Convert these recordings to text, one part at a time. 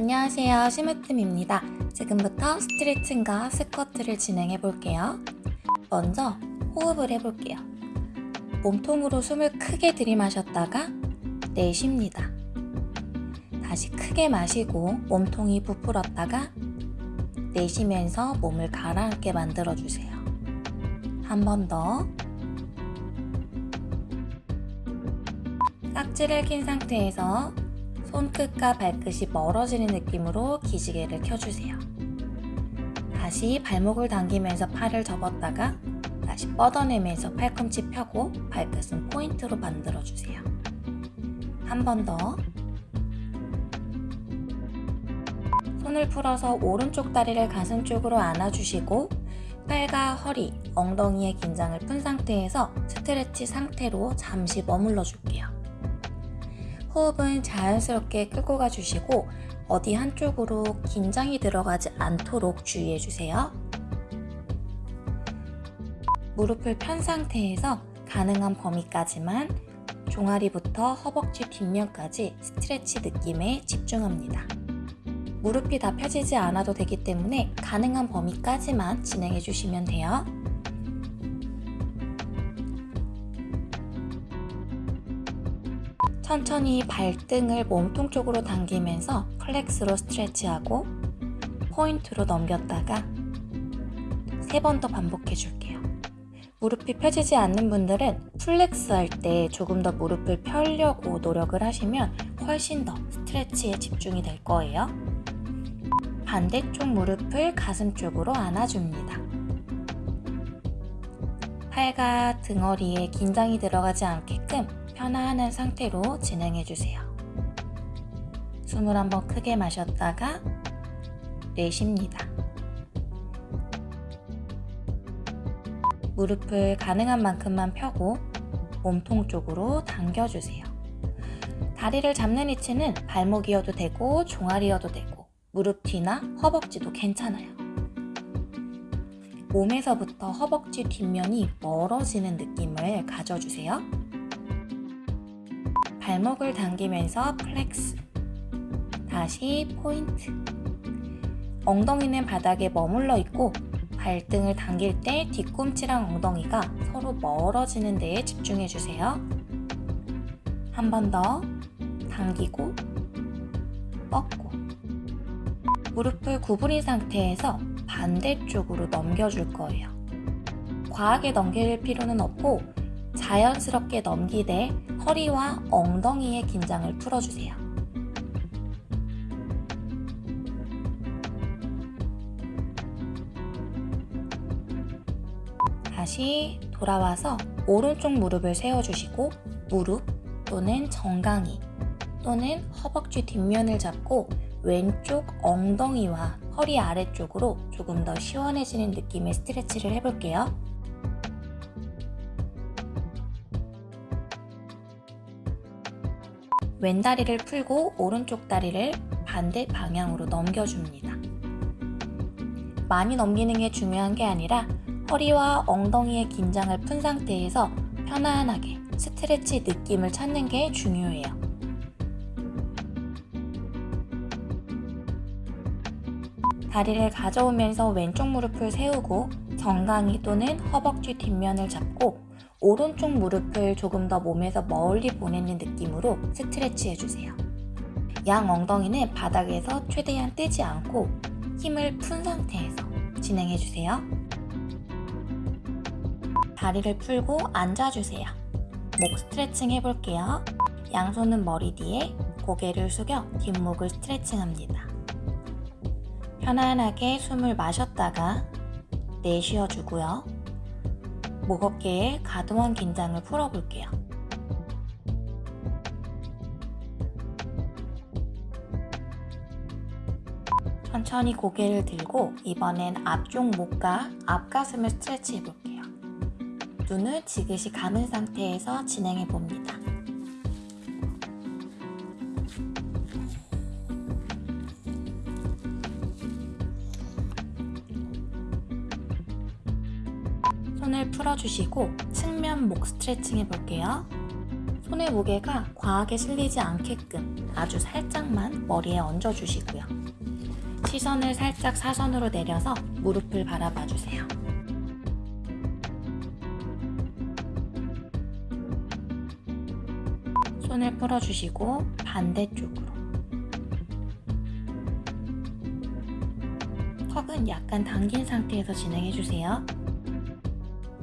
안녕하세요. 심으뜸입니다. 지금부터 스트레칭과 스쿼트를 진행해 볼게요. 먼저 호흡을 해볼게요. 몸통으로 숨을 크게 들이마셨다가 내쉽니다. 다시 크게 마시고 몸통이 부풀었다가 내쉬면서 몸을 가라앉게 만들어주세요. 한 번 더. 깍지를 낀 상태에서 손끝과 발끝이 멀어지는 느낌으로 기지개를 켜주세요. 다시 발목을 당기면서 팔을 접었다가 다시 뻗어내면서 팔꿈치 펴고 발끝은 포인트로 만들어주세요. 한 번 더. 손을 풀어서 오른쪽 다리를 가슴 쪽으로 안아주시고 팔과 허리, 엉덩이의 긴장을 푼 상태에서 스트레치 상태로 잠시 머물러 줄게요. 호흡은 자연스럽게 끌고 가주시고 어디 한쪽으로 긴장이 들어가지 않도록 주의해 주세요. 무릎을 편 상태에서 가능한 범위까지만 종아리부터 허벅지 뒷면까지 스트레치 느낌에 집중합니다. 무릎이 다 펴지지 않아도 되기 때문에 가능한 범위까지만 진행해 주시면 돼요. 천천히 발등을 몸통 쪽으로 당기면서 flex로 stretch하고 point로 넘겼다가 세 번 더 반복해 줄게요. 무릎이 펴지지 않는 분들은 flex 할 때 조금 더 무릎을 펴려고 노력을 하시면 훨씬 더 stretch에 집중이 될 거예요. 반대쪽 무릎을 가슴 쪽으로 안아줍니다. 팔과 등허리에 긴장이 들어가지 않게끔 편안한 상태로 진행해주세요. 숨을 한번 크게 마셨다가 내쉽니다. 무릎을 가능한 만큼만 펴고 몸통 쪽으로 당겨주세요. 다리를 잡는 위치는 발목이어도 되고 종아리여도 되고 무릎 뒤나 허벅지도 괜찮아요. 몸에서부터 허벅지 뒷면이 멀어지는 느낌을 가져주세요. 발목을 당기면서 flex 다시 포인트 엉덩이는 바닥에 머물러 있고 발등을 당길 때 뒤꿈치랑 엉덩이가 서로 멀어지는 데에 집중해 주세요. 한 번 더 당기고 뻗고 무릎을 구부린 상태에서 반대쪽으로 넘겨줄 거예요. 과하게 넘길 필요는 없고 자연스럽게 넘기되 허리와 엉덩이의 긴장을 풀어주세요. 다시 돌아와서 오른쪽 무릎을 세워주시고 무릎 또는 정강이 또는 허벅지 뒷면을 잡고 왼쪽 엉덩이와 허리 아래쪽으로 조금 더 시원해지는 느낌의 스트레치를 해볼게요. 왼다리를 풀고 오른쪽 다리를 반대 방향으로 넘겨줍니다. 많이 넘기는 게 중요한 게 아니라 허리와 엉덩이의 긴장을 푼 상태에서 편안하게 스트레치 느낌을 찾는 게 중요해요. 다리를 가져오면서 왼쪽 무릎을 세우고 정강이 또는 허벅지 뒷면을 잡고 오른쪽 무릎을 조금 더 몸에서 멀리 보내는 느낌으로 스트레치 해주세요. 양 엉덩이는 바닥에서 최대한 떼지 않고 힘을 푼 상태에서 진행해주세요. 다리를 풀고 앉아주세요. 목 스트레칭 해볼게요. 양손은 머리 뒤에 고개를 숙여 뒷목을 스트레칭합니다. 편안하게 숨을 마셨다가 내쉬어주고요. 목 어깨에 가동한 긴장을 풀어볼게요. 천천히 고개를 들고 이번엔 앞쪽 목과 앞가슴을 스트레치 해볼게요. 눈을 지그시 감은 상태에서 진행해 봅니다. 풀어주시고 측면 목 스트레칭 해볼게요. 손의 무게가 과하게 실리지 않게끔 아주 살짝만 머리에 얹어주시고요. 시선을 살짝 사선으로 내려서 무릎을 바라봐 주세요. 손을 풀어주시고 반대쪽으로 턱은 약간 당긴 상태에서 진행해주세요.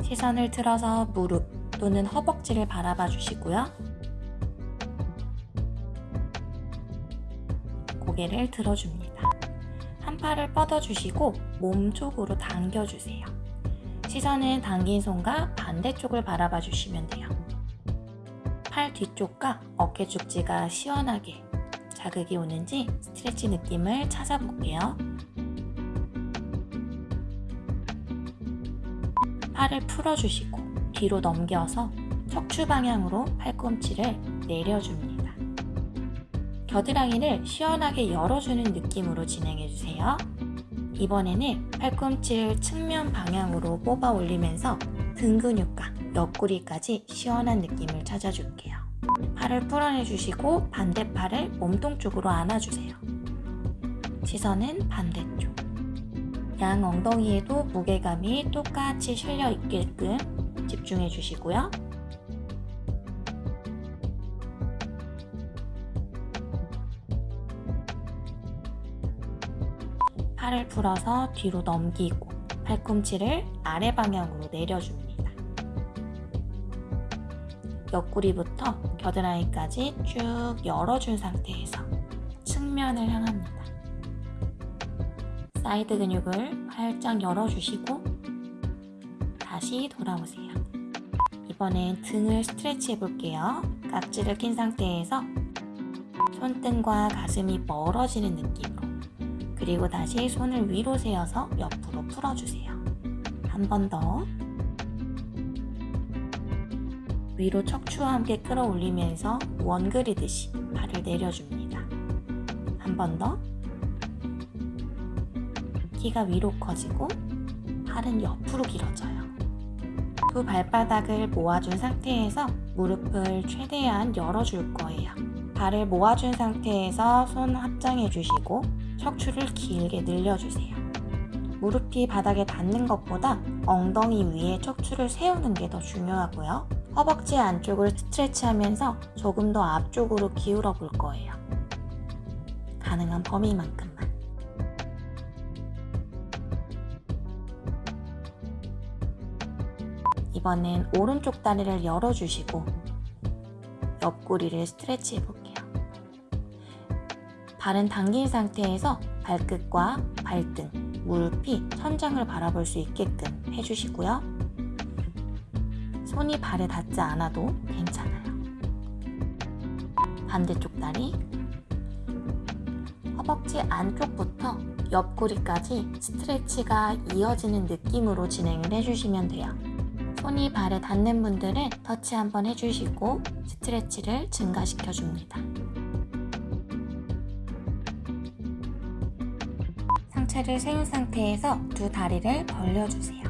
시선을 틀어서 무릎 또는 허벅지를 바라봐 주시고요. 고개를 들어줍니다. 한 팔을 뻗어주시고 몸 쪽으로 당겨주세요. 시선은 당긴 손과 반대쪽을 바라봐 주시면 돼요. 팔 뒤쪽과 어깨 축지가 시원하게 자극이 오는지 스트레치 느낌을 찾아볼게요. 팔을 풀어주시고 뒤로 넘겨서 척추 방향으로 팔꿈치를 내려줍니다. 겨드랑이를 시원하게 열어주는 느낌으로 진행해주세요. 이번에는 팔꿈치를 측면 방향으로 뽑아 올리면서 등 근육과 옆구리까지 시원한 느낌을 찾아줄게요. 팔을 풀어내주시고 반대 팔을 몸통 쪽으로 안아주세요. 시선은 반대쪽. 양 엉덩이에도 무게감이 똑같이 실려 있게끔 집중해 주시고요. 팔을 풀어서 뒤로 넘기고 팔꿈치를 아래 방향으로 내려줍니다. 옆구리부터 겨드랑이까지 쭉 열어준 상태에서 측면을 향합니다. 사이드 근육을 활짝 열어주시고 다시 돌아오세요. 이번엔 등을 스트레치 해볼게요. 깍지를 낀 상태에서 손등과 가슴이 멀어지는 느낌으로 그리고 다시 손을 위로 세워서 옆으로 풀어주세요. 한 번 더. 위로 척추와 함께 끌어올리면서 원 그리듯이 발을 내려줍니다. 한 번 더. 키가 위로 커지고 팔은 옆으로 길어져요. 두 발바닥을 모아준 상태에서 무릎을 최대한 열어줄 거예요. 발을 모아준 상태에서 손 합장해 주시고 척추를 길게 늘려주세요. 무릎이 바닥에 닿는 것보다 엉덩이 위에 척추를 세우는 게 더 중요하고요. 허벅지 안쪽을 스트레치하면서 조금 더 앞쪽으로 기울어 볼 거예요. 가능한 범위만큼 이번엔 오른쪽 다리를 열어주시고 옆구리를 스트레치 해볼게요. 발은 당긴 상태에서 발끝과 발등, 무릎이 천장을 바라볼 수 있게끔 해주시고요. 손이 발에 닿지 않아도 괜찮아요. 반대쪽 다리 허벅지 안쪽부터 옆구리까지 스트레치가 이어지는 느낌으로 진행을 해주시면 돼요. 손이 발에 닿는 분들은 터치 한번 해주시고 스트레치를 증가시켜 줍니다. 상체를 세운 상태에서 두 다리를 벌려주세요.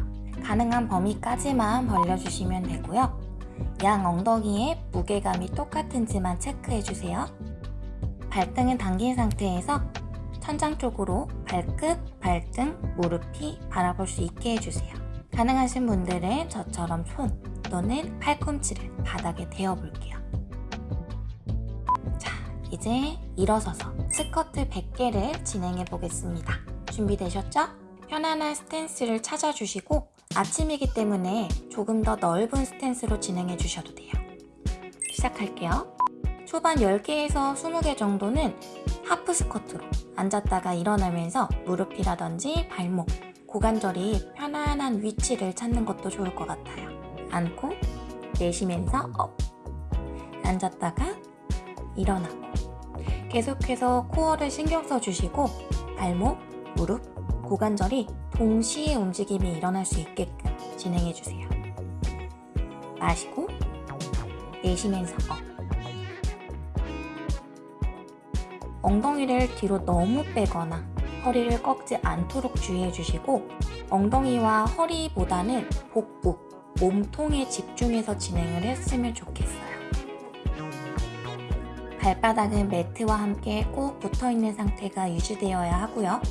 가능한 범위까지만 벌려주시면 되고요. 양 엉덩이에 무게감이 똑같은지만 체크해주세요. 발등은 당긴 상태에서 천장 쪽으로 발끝, 발등, 무릎이 바라볼 수 있게 해주세요. 가능하신 분들은 저처럼 손 또는 팔꿈치를 바닥에 대어 볼게요. 자, 이제 일어서서 스쿼트 100개를 진행해 보겠습니다. 준비되셨죠? 편안한 스탠스를 찾아주시고 아침이기 때문에 조금 더 넓은 스탠스로 진행해 주셔도 돼요. 시작할게요. 초반 10개에서 20개 정도는 half squat로 앉았다가 일어나면서 무릎이라든지 발목, 고관절이 편안한 위치를 찾는 것도 좋을 것 같아요. 앉고 내쉬면서 up 앉았다가 일어나고 계속해서 코어를 신경 써주시고 발목, 무릎, 고관절이 동시에 움직임이 일어날 수 있게끔 진행해주세요. 마시고 내쉬면서 up 엉덩이를 뒤로 너무 빼거나 허리를 꺾지 않도록 주의해 주시고 엉덩이와 허리보다는 복부, 몸통에 집중해서 진행을 했으면 좋겠어요. 발바닥은 매트와 함께 꼭 붙어있는 상태가 유지되어야 하고요.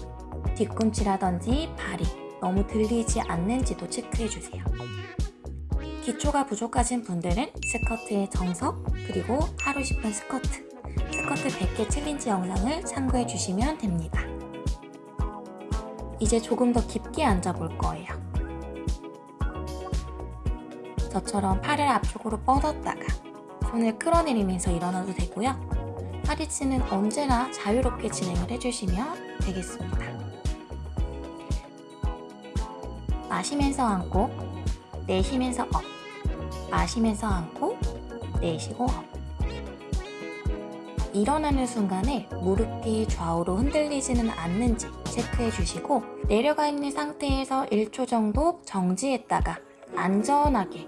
뒤꿈치라든지 발이 너무 들리지 않는지도 체크해주세요. 기초가 부족하신 분들은 스쿼트의 정석 그리고 하루 10분 스쿼트 스쿼트 100개 챌린지 영상을 참고해 주시면 됩니다. 이제 조금 더 깊게 앉아볼 거예요. 저처럼 팔을 앞쪽으로 뻗었다가 손을 끌어내리면서 일어나도 되고요. 팔 위치는 언제나 자유롭게 진행을 해주시면 되겠습니다. 마시면서 앉고 내쉬면서 up 마시면서 앉고 내쉬고 up 일어나는 순간에 무릎이 좌우로 흔들리지는 않는지 체크해 주시고 내려가 있는 상태에서 1초 정도 정지했다가 안전하게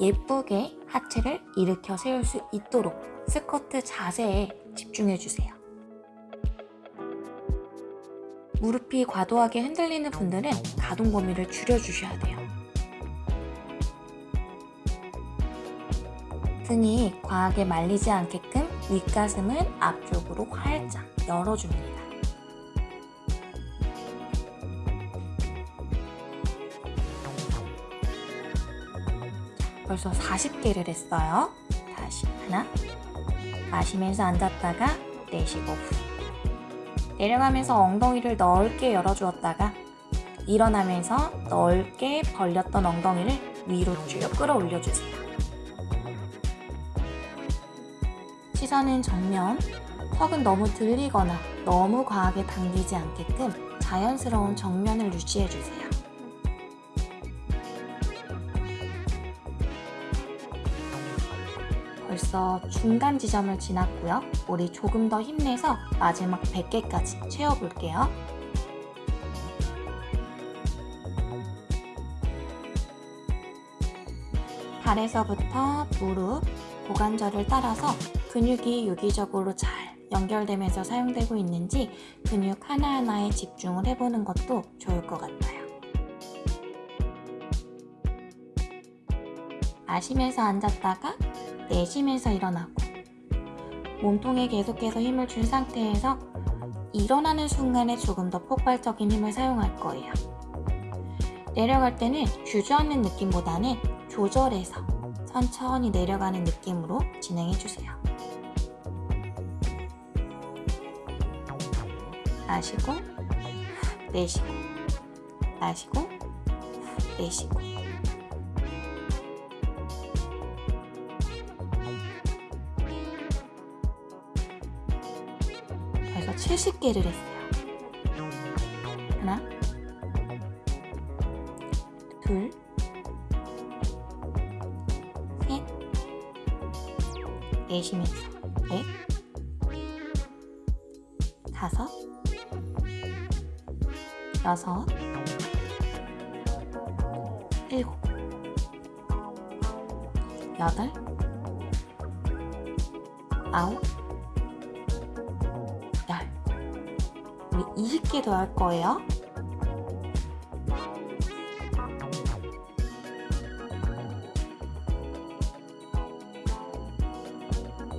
예쁘게 하체를 일으켜 세울 수 있도록 스쿼트 자세에 집중해 주세요. 무릎이 과도하게 흔들리는 분들은 가동 범위를 줄여주셔야 돼요. 등이 과하게 말리지 않게끔 윗가슴은 앞쪽으로 활짝 열어줍니다. 벌써 40개를 했어요. 다시 하나 마시면서 앉았다가 내쉬고 후 내려가면서 엉덩이를 넓게 열어주었다가 일어나면서 넓게 벌렸던 엉덩이를 위로 쭉 끌어올려주세요. 시선은 정면, 턱은 너무 들리거나 너무 과하게 당기지 않게끔 자연스러운 정면을 유지해주세요. 벌써 중간 지점을 지났고요. 우리 조금 더 힘내서 마지막 100개까지 채워볼게요. 발에서부터 무릎, 고관절을 따라서 근육이 유기적으로 잘 연결되면서 사용되고 있는지 근육 하나하나에 집중을 해보는 것도 좋을 것 같아요. 마시면서 앉았다가 내쉬면서 일어나고 몸통에 계속해서 힘을 준 상태에서 일어나는 순간에 조금 더 폭발적인 힘을 사용할 거예요. 내려갈 때는 주저앉는 느낌보다는 조절해서 천천히 내려가는 느낌으로 진행해주세요. 마시고 내쉬고 마시고 내쉬고 벌써 70개를 했어요. 하나 둘 셋, 내쉬면서 여섯, 일곱, 여덟, 아홉, 열. 우리 20개 더 할 거예요.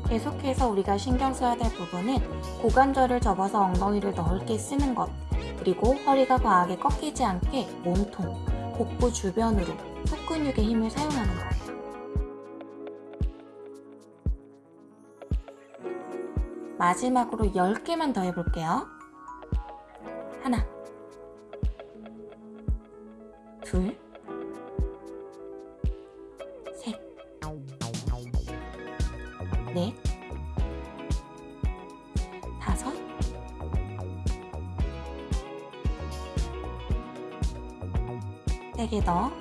계속해서 우리가 신경 써야 될 부분은 고관절을 접어서 엉덩이를 넓게 쓰는 것 그리고 허리가 과하게 꺾이지 않게 몸통, 복부 주변으로 속 근육의 힘을 사용하는 거예요. 마지막으로 10개만 더 해볼게요. 하나 더,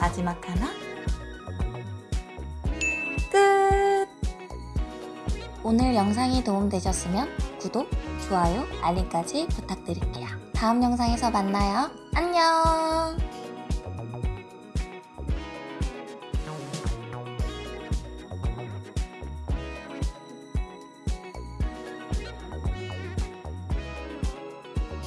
마지막 하나, 끝! 오늘 영상이 도움되셨으면 구독, 좋아요, 알림까지 부탁드릴게요. 다음 영상에서 만나요. 안녕!